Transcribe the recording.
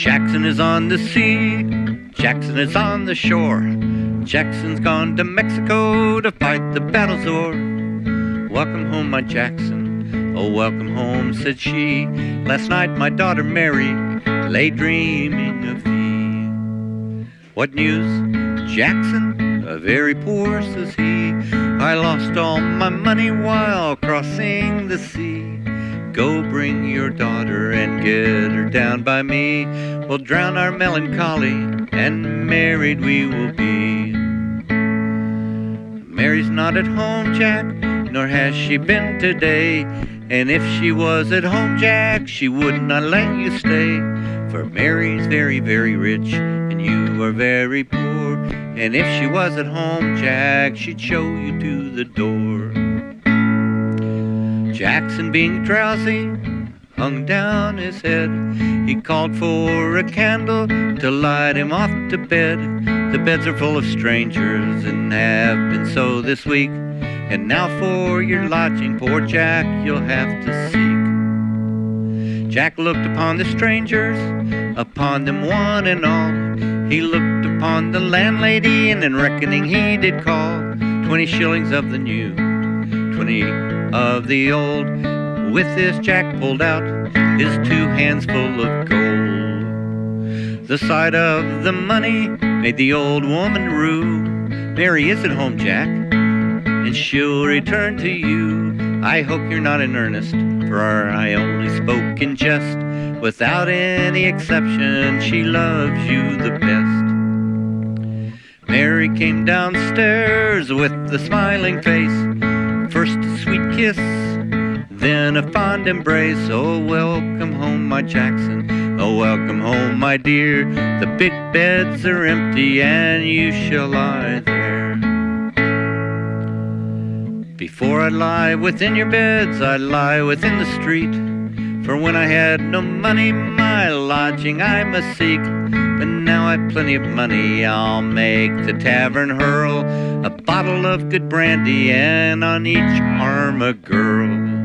Jackson is on the sea, Jackson is on the shore. Jackson's gone to Mexico to fight the battle's o'er. Welcome home, my Jackson. Oh, welcome home, said she. Last night my daughter Mary lay dreaming of thee. What news, Jackson? A very poor, says he. I lost all my money while crossing the sea. Go bring your daughter and get her down by me. We'll drown our melancholy and married we will be. Mary's not at home, Jack, nor has she been today. And if she was at home, Jack, she would not let you stay. For Mary's very, very rich, and you are very poor. And if she was at home, Jack, she'd show you to the door. Jackson, being drowsy, hung down his head. He called for a candle to light him off to bed. The beds are full of strangers and have been so this week. And now for your lodging, poor Jack, you'll have to seek. Jack looked upon the strangers, upon them one and all. He looked upon the landlady, and in reckoning he did call twenty shillings of the new, twenty of the old. With his Jack pulled out his two hands full of gold. The sight of the money made the old woman rue. Mary is at home, Jack, and she'll return to you. I hope you're not in earnest, for I only spoke in jest. Without any exception, she loves you the best. Mary came downstairs with a smiling face. Kiss, then a fond embrace. Oh, welcome home, my Jackson. Oh, welcome home, my dear. The big beds are empty, and you shall lie there. Before I'd lie within your beds, I'd lie within the street. For when I had no money, my lodging I must seek. But now I've plenty of money, I'll make the tavern hurl a bottle of good brandy, and on each arm a girl.